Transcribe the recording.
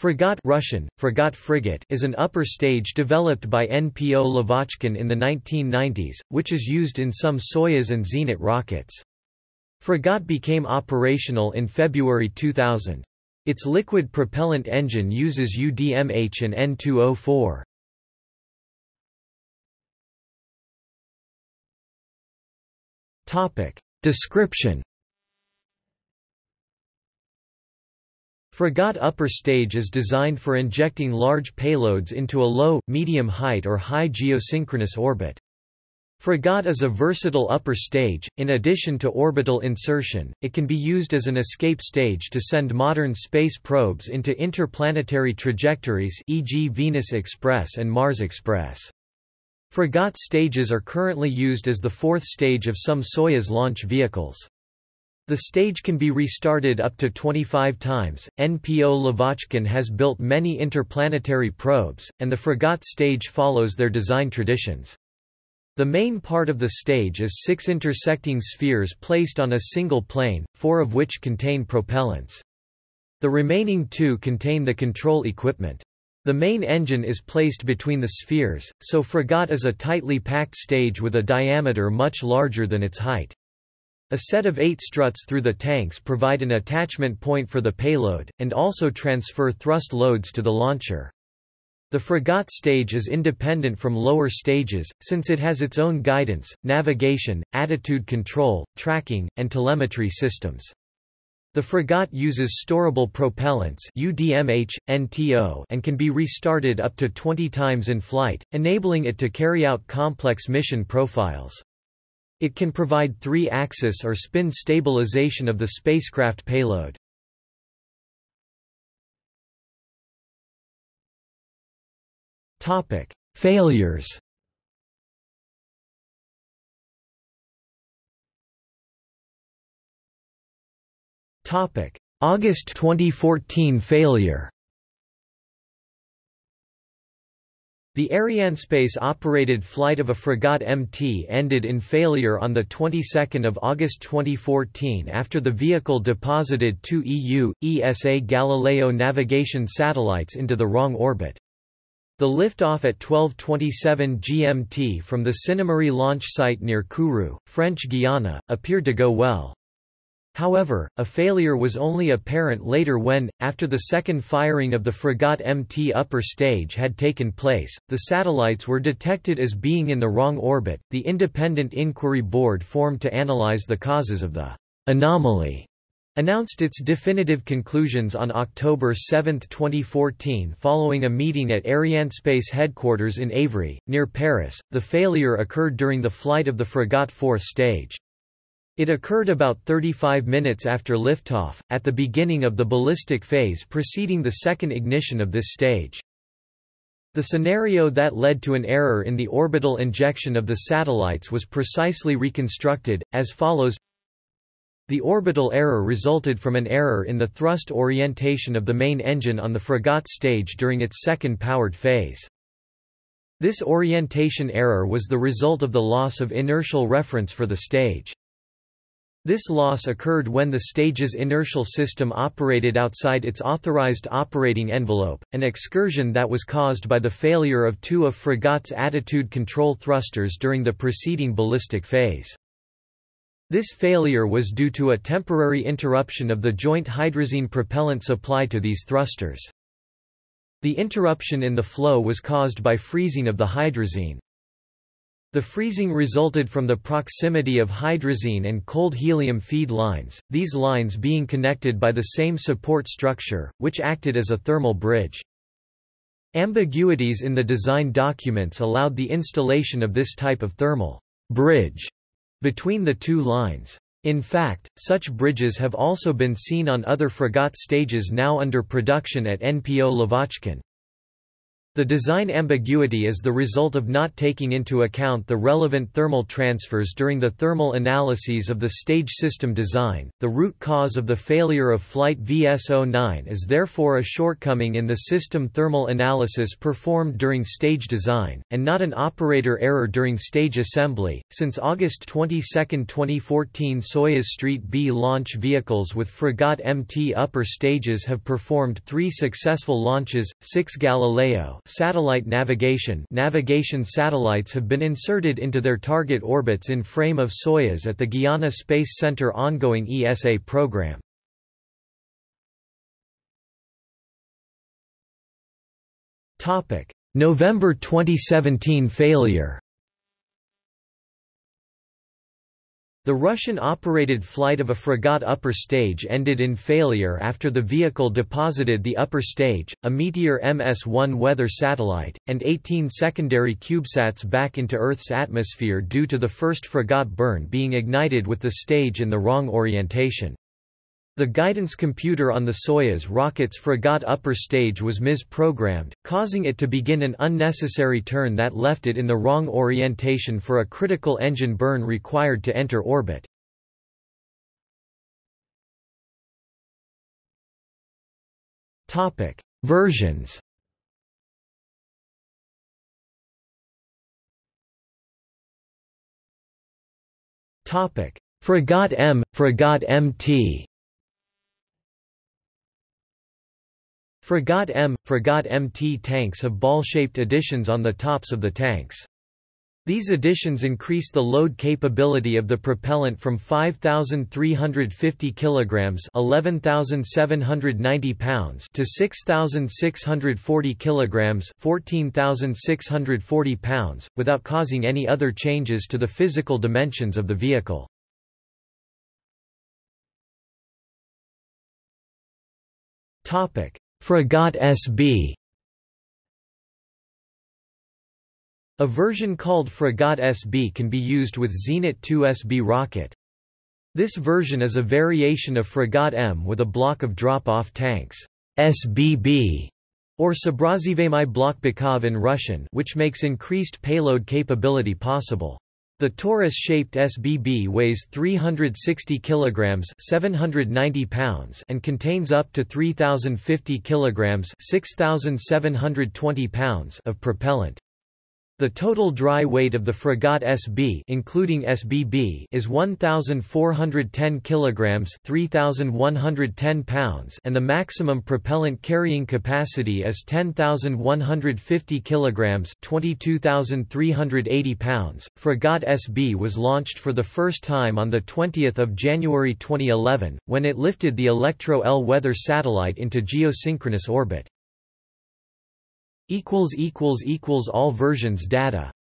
Fregat Russian, Fregat frigate is an upper stage developed by NPO Lavochkin in the 1990s, which is used in some Soyuz and Zenit rockets. Fregat became operational in February 2000. Its liquid propellant engine uses UDMH and N2O4. Description Fregat upper stage is designed for injecting large payloads into a low, medium height or high geosynchronous orbit. Fregat is a versatile upper stage. In addition to orbital insertion, it can be used as an escape stage to send modern space probes into interplanetary trajectories, e.g., Venus Express and Mars Express. Fregat stages are currently used as the fourth stage of some Soyuz launch vehicles. The stage can be restarted up to 25 times. NPO Lavochkin has built many interplanetary probes, and the Fregat stage follows their design traditions. The main part of the stage is six intersecting spheres placed on a single plane, four of which contain propellants. The remaining two contain the control equipment. The main engine is placed between the spheres, so Fregat is a tightly packed stage with a diameter much larger than its height. A set of eight struts through the tanks provide an attachment point for the payload, and also transfer thrust loads to the launcher. The Fregat stage is independent from lower stages, since it has its own guidance, navigation, attitude control, tracking, and telemetry systems. The Fregat uses storable propellants UDMH, NTO and can be restarted up to 20 times in flight, enabling it to carry out complex mission profiles. It can provide three-axis or spin stabilization of the spacecraft payload. Topic: Failures. Topic: August 2014 failure. The Arianespace-operated flight of a Fregat MT ended in failure on the 22nd of August 2014 after the vehicle deposited two EU, ESA Galileo navigation satellites into the wrong orbit. The liftoff at 12:27 GMT from the Sinnamary launch site near Kourou, French Guiana, appeared to go well. However, a failure was only apparent later when, after the second firing of the Fregat MT upper stage had taken place, the satellites were detected as being in the wrong orbit. The Independent Inquiry Board formed to analyze the causes of the anomaly announced its definitive conclusions on October 7, 2014 following a meeting at Arianespace headquarters in Évry, near Paris. The failure occurred during the flight of the Fregat fourth stage. It occurred about 35 minutes after liftoff, at the beginning of the ballistic phase preceding the second ignition of this stage. The scenario that led to an error in the orbital injection of the satellites was precisely reconstructed, as follows The orbital error resulted from an error in the thrust orientation of the main engine on the Fregat stage during its second powered phase. This orientation error was the result of the loss of inertial reference for the stage. This loss occurred when the stage's inertial system operated outside its authorized operating envelope, an excursion that was caused by the failure of two of Fregat's attitude control thrusters during the preceding ballistic phase. This failure was due to a temporary interruption of the joint hydrazine propellant supply to these thrusters. The interruption in the flow was caused by freezing of the hydrazine. The freezing resulted from the proximity of hydrazine and cold helium feed lines, these lines being connected by the same support structure, which acted as a thermal bridge. Ambiguities in the design documents allowed the installation of this type of thermal bridge between the two lines. In fact, such bridges have also been seen on other Fregat stages now under production at NPO Lavochkin. The design ambiguity is the result of not taking into account the relevant thermal transfers during the thermal analyses of the stage system design. The root cause of the failure of Flight VS-09 is therefore a shortcoming in the system thermal analysis performed during stage design, and not an operator error during stage assembly. Since August 22, 2014, Soyuz Street B launch vehicles with Fregat MT upper stages have performed three successful launches, six Galileo satellite navigation. Navigation satellites have been inserted into their target orbits in frame of Soyuz at the Guiana Space Center ongoing ESA program. November 2017 failure The Russian-operated flight of a Fregat upper stage ended in failure after the vehicle deposited the upper stage, a Meteor MS-1 weather satellite, and 18 secondary CubeSats back into Earth's atmosphere due to the first Fregat burn being ignited with the stage in the wrong orientation. The guidance computer on the Soyuz rocket's Fregat upper stage was misprogrammed, causing it to begin an unnecessary turn that left it in the wrong orientation for a critical engine burn required to enter orbit. Topic: Versions. Topic: Fregat M, Fregat MT. Fregat M, Fregat MT tanks have ball-shaped additions on the tops of the tanks. These additions increase the load capability of the propellant from 5350 kilograms, 11790 pounds to 6640 kilograms, 14640 pounds without causing any other changes to the physical dimensions of the vehicle. Topic: Fregat SB A version called Fregat SB can be used with Zenit 2 SB rocket. This version is a variation of Fregat M with a block of drop-off tanks SBB, or Sobrazivemai block Bykov in Russian which makes increased payload capability possible. The torus-shaped SBB weighs 360 kilograms, 790 pounds, and contains up to 3050 kilograms, 6720 pounds of propellant. The total dry weight of the Fregat SB including SBB is 1410 kilograms, 3110 pounds, and the maximum propellant carrying capacity is 10150 kilograms, 22380 pounds. Fregat SB was launched for the first time on the 20th of January 2011 when it lifted the Elektro L weather satellite into geosynchronous orbit equals equals equals all versions data